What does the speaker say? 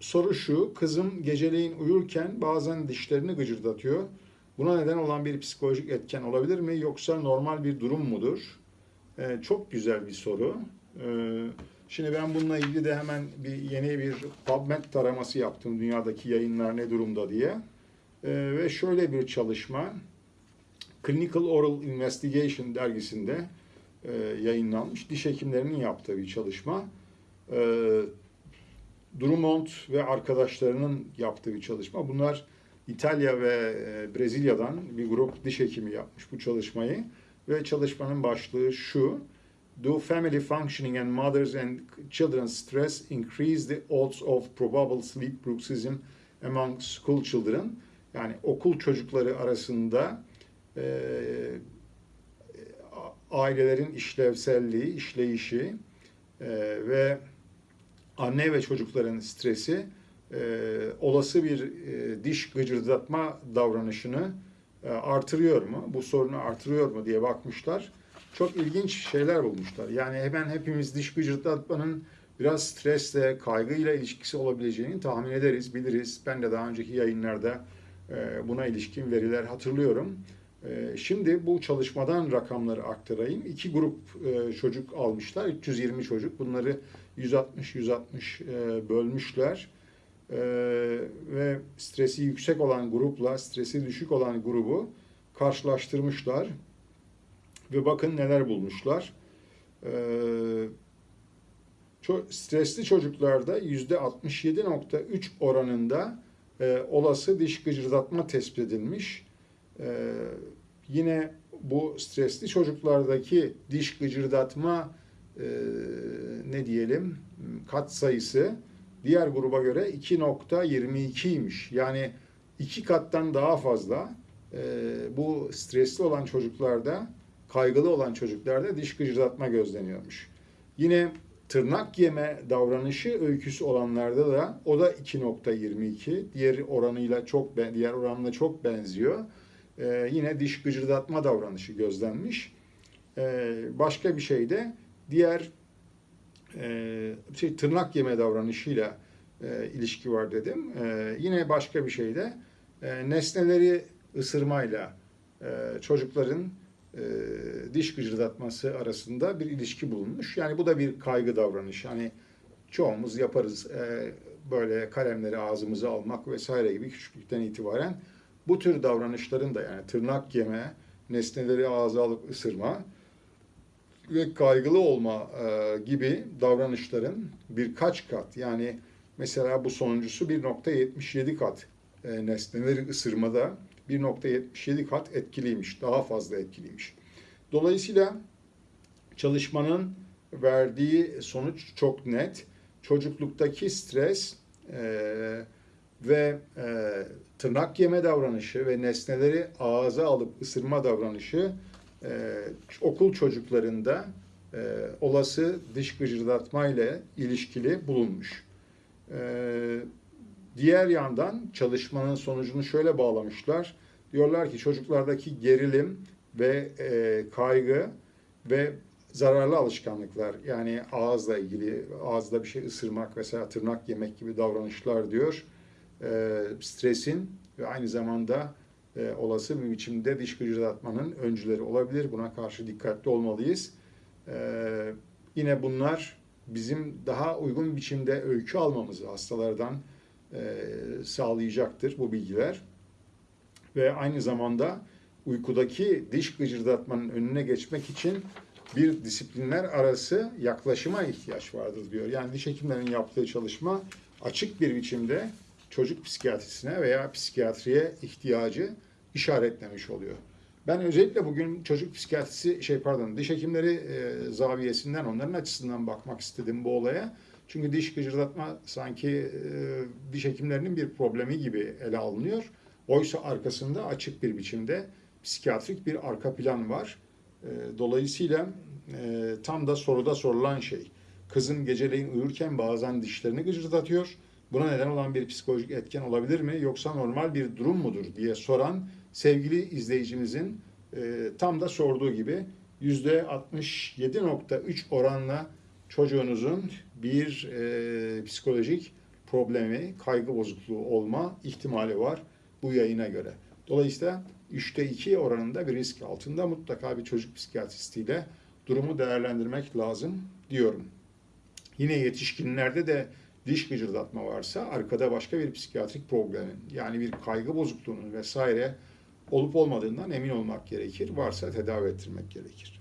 soru şu, kızım geceleyin uyurken bazen dişlerini gıcırdatıyor. Buna neden olan bir psikolojik etken olabilir mi yoksa normal bir durum mudur? Ee, çok güzel bir soru. Ee, şimdi ben bununla ilgili de hemen bir yeni bir PubMed taraması yaptım dünyadaki yayınlar ne durumda diye. Ee, ve şöyle bir çalışma Clinical Oral Investigation dergisinde e, yayınlanmış diş hekimlerinin yaptığı bir çalışma. Ee, Drummond ve arkadaşlarının yaptığı bir çalışma. Bunlar İtalya ve e, Brezilya'dan bir grup diş hekimi yapmış bu çalışmayı. Ve çalışmanın başlığı şu. Do family functioning and mothers and children's stress increase the odds of probable sleep bruxism among school children? Yani okul çocukları arasında e, ailelerin işlevselliği, işleyişi e, ve anne ve çocukların stresi e, olası bir e, diş gıcırdatma davranışını e, artırıyor mu? Bu sorunu artırıyor mu diye bakmışlar. Çok ilginç şeyler bulmuşlar. Yani hemen hepimiz diş gıcırdatmanın biraz stresle, kaygıyla ilişkisi olabileceğini tahmin ederiz, biliriz. Ben de daha önceki yayınlarda e, buna ilişkin veriler hatırlıyorum. E, Şimdi bu çalışmadan rakamları aktarayım. İki grup e, çocuk almışlar, 320 çocuk. Bunları 160-160 e, bölmüşler. E, Ve stresi yüksek olan grupla stresi düşük olan grubu karşılaştırmışlar. Ve bakın neler bulmuşlar. E, Stresli çocuklarda %67.3 oranında olası diş gıcırdatma tespit edilmiş. Yine bu stresli çocuklardaki diş gıcırdatma e, ne diyelim kat sayısı diğer gruba göre 2.22'ymiş. Yani iki kattan daha fazla e, bu stresli olan çocuklarda, kaygılı olan çocuklarda diş gıcırdatma gözleniyormuş. Yine tırnak yeme davranışı öyküsü olanlarda da o da 2.22. Diğer oranıyla çok diğer oranla çok benziyor. Ee, yine diş gıcırdatma davranışı gözlenmiş. Ee, başka bir şey de diğer e, şey tırnak yeme davranışıyla e, ilişki var dedim. Ee, yine başka bir şey de e, nesneleri ısırmayla e, çocukların e, diş gıcırdatması arasında bir ilişki bulunmuş. Yani bu da bir kaygı davranışı. Hani çoğumuz yaparız e, böyle kalemleri ağzımıza almak vesaire gibi küçüklükten itibaren bu tür davranışların da yani tırnak yeme, nesneleri ağza alıp ısırma ve kaygılı olma e, gibi davranışların birkaç kat yani mesela bu sonuncusu 1.77 kat e, nesneleri ısırmada 1.77 kat etkiliymiş, daha fazla etkiliymiş. Dolayısıyla çalışmanın verdiği sonuç çok net. Çocukluktaki stres e, ve e, tırnak yeme davranışı ve nesneleri ağza alıp ısırma davranışı e, okul çocuklarında e, olası diş gıcırdatma ile ilişkili bulunmuş. E, diğer yandan çalışmanın sonucunu şöyle bağlamışlar. Diyorlar ki çocuklardaki gerilim ve e, kaygı ve zararlı alışkanlıklar yani ağızla ilgili ağızda bir şey ısırmak vesaire tırnak yemek gibi davranışlar diyor e, stresin ve aynı zamanda e, olası bir biçimde diş gıcırdatmanın öncüleri olabilir. Buna karşı dikkatli olmalıyız. E, yine bunlar bizim daha uygun biçimde öykü almamızı hastalardan e, sağlayacaktır bu bilgiler. Ve aynı zamanda uykudaki diş gıcırdatmanın önüne geçmek için bir disiplinler arası yaklaşıma ihtiyaç vardır diyor. Yani diş hekimlerinin yaptığı çalışma açık bir biçimde çocuk psikiyatrisine veya psikiyatriye ihtiyacı işaretlemiş oluyor. Ben özellikle bugün çocuk psikiyatrisi şey pardon diş hekimleri e, zaviyesinden onların açısından bakmak istedim bu olaya. Çünkü diş gıcırdatma sanki e, diş hekimlerinin bir problemi gibi ele alınıyor. Oysa arkasında açık bir biçimde psikiyatrik bir arka plan var. E, dolayısıyla e, tam da soruda sorulan şey. Kızım geceleyin uyurken bazen dişlerini gıcırdatıyor. Buna neden olan bir psikolojik etken olabilir mi yoksa normal bir durum mudur diye soran sevgili izleyicimizin e, tam da sorduğu gibi %67.3 oranla çocuğunuzun bir e, psikolojik problemi, kaygı bozukluğu olma ihtimali var bu yayına göre. Dolayısıyla 3'te 2 oranında bir risk altında mutlaka bir çocuk psikiyatristiyle durumu değerlendirmek lazım diyorum. Yine yetişkinlerde de diş gıcırdatma varsa arkada başka bir psikiyatrik problemin yani bir kaygı bozukluğunun vesaire olup olmadığından emin olmak gerekir. Varsa tedavi ettirmek gerekir.